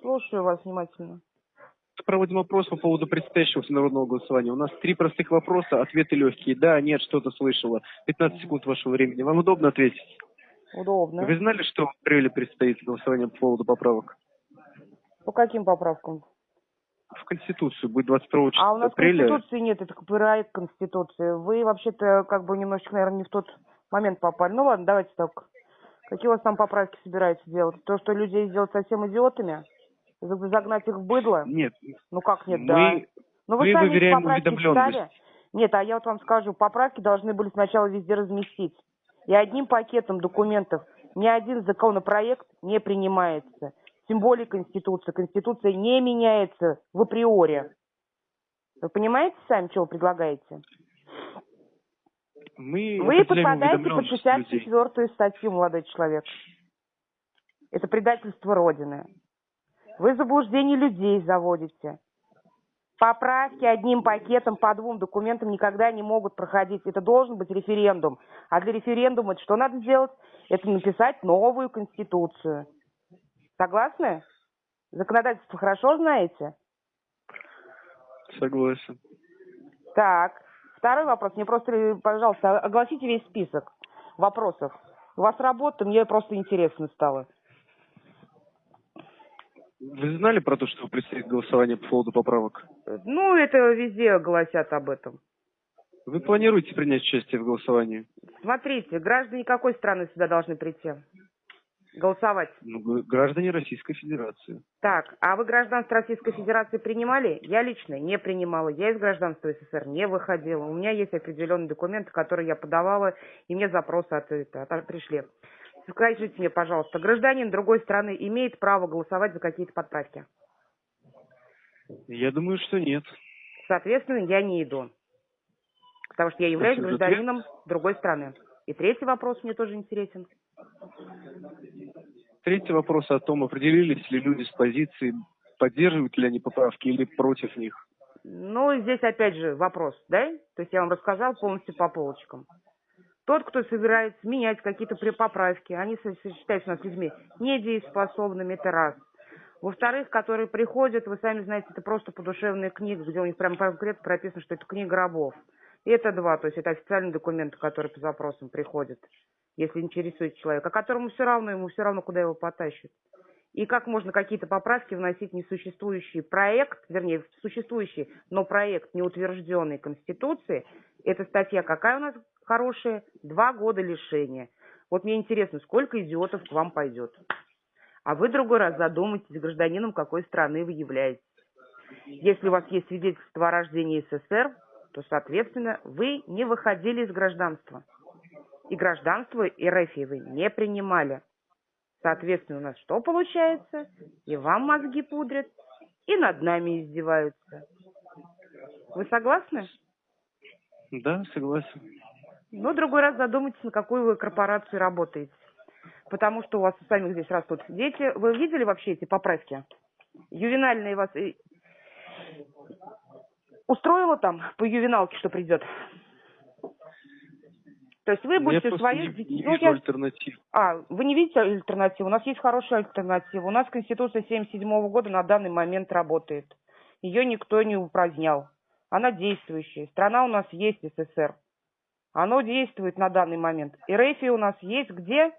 Слушаю вас внимательно. Проводим опрос по поводу предстоящего всенародного голосования. У нас три простых вопроса, ответы легкие. Да, нет, что-то слышала. 15 секунд вашего времени. Вам удобно ответить? Удобно. Вы знали, что в апреле предстоит голосование по поводу поправок? По каким поправкам? В Конституцию будет 22 числа А у нас апреля. Конституции нет, это проект Конституции. Вы вообще-то как бы немножечко, наверное, не в тот момент попали. Ну ладно, давайте так. Какие у вас там поправки собираются делать? То, что людей сделать совсем идиотами? За- Загнать их в быдло? Нет, Ну как нет, мы, да. Ну вы мы сами выверяем поправки уведомленность. читали? Нет, а я вот вам скажу, поправки должны были сначала везде разместить. И одним пакетом документов ни один законопроект не принимается. Тем более Конституция. Конституция не меняется в априори. Вы понимаете сами, что вы предлагаете? Мы Вы попадаете под уведомленность людей. 64 статью, молодой человек. Это предательство Родины. Вы заблуждение людей заводите. Поправки одним пакетом по двум документам никогда не могут проходить. Это должен быть референдум. А для референдума что надо сделать? Это написать новую конституцию. Согласны? Законодательство хорошо знаете? Согласен. Так, второй вопрос. Мне просто, пожалуйста, огласите весь список вопросов. У вас работа, мне просто интересно стало. Вы знали про то, что предстоит голосование по поводу поправок? Ну, это везде гласят об этом. Вы планируете принять участие в голосовании? Смотрите, граждане какой страны сюда должны прийти? Голосовать. Ну, граждане Российской Федерации. Так, а вы гражданство Российской Федерации принимали? Я лично не принимала. Я из гражданства СССР не выходила. У меня есть определенные документы, которые я подавала, и мне запросы от, от- пришли. Скажите мне, пожалуйста, гражданин другой страны имеет право голосовать за какие-то подправки? Я думаю, что нет. Соответственно, я не иду. Потому что я являюсь гражданином другой страны. И третий вопрос мне тоже интересен. Третий вопрос о том, определились ли люди с позицией, поддерживают ли они поправки или против них. Ну, здесь опять же вопрос, да? То есть я вам рассказал полностью по полочкам. Тот, кто собирается менять какие-то поправки, они со- со- считаются у нас людьми недееспособными, это раз. Во-вторых, которые приходят, вы сами знаете, это просто подушевная книга, где у них прям конкретно прописано, что это книга рабов. И это два, то есть это официальные документы, которые по запросам приходят, если интересует человека, которому все равно, ему все равно, куда его потащат. И как можно какие-то поправки вносить в несуществующий проект, вернее, в существующий, но проект неутвержденной Конституции. Эта статья какая у нас хорошая? Два года лишения. Вот мне интересно, сколько идиотов к вам пойдет? А вы другой раз задумайтесь, гражданином какой страны вы являетесь. Если у вас есть свидетельство о рождении СССР, то, соответственно, вы не выходили из гражданства. И гражданство РФ вы не принимали. Соответственно, у нас что получается? И вам мозги пудрят, и над нами издеваются. Вы согласны? Да, согласен. Ну, другой раз задумайтесь, на какую вы корпорацию работаете. Потому что у вас у самих здесь растут дети. Вы видели вообще эти поправки? Ювенальные вас... и- Устроило там по ювеналке, что придет? То есть вы Я будете просто своих не, не вижу я- альтернатив. А, вы не видите альтернативу? У нас есть хорошая альтернатива. У нас Конституция 77 года на данный момент работает. Ее никто не упразднял. Она действующая. Страна у нас есть СССР. Оно действует на данный момент. И РФ у нас есть где,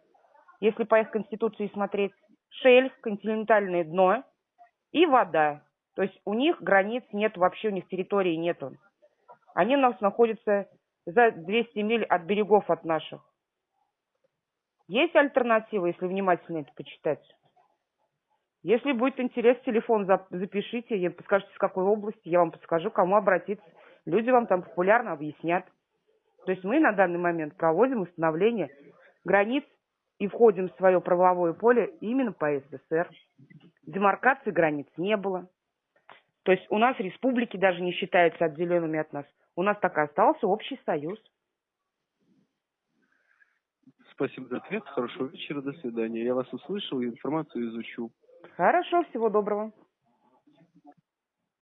если по их Конституции смотреть, шельф, континентальное дно и вода. То есть у них границ нет, вообще у них территории нету. Они у нас находятся за 200 миль от берегов от наших. Есть альтернатива, если внимательно это почитать? Если будет интерес, телефон зап- запишите, я подскажите, с какой области, я вам подскажу, кому обратиться. Люди вам там популярно объяснят. То есть мы на данный момент проводим установление границ и входим в свое правовое поле именно по СССР. Демаркации границ не было. То есть у нас республики даже не считаются отделенными от нас. У нас так и остался общий союз. Спасибо за ответ. Хорошего вечера. До свидания. Я вас услышал и информацию изучу. Хорошо, всего доброго.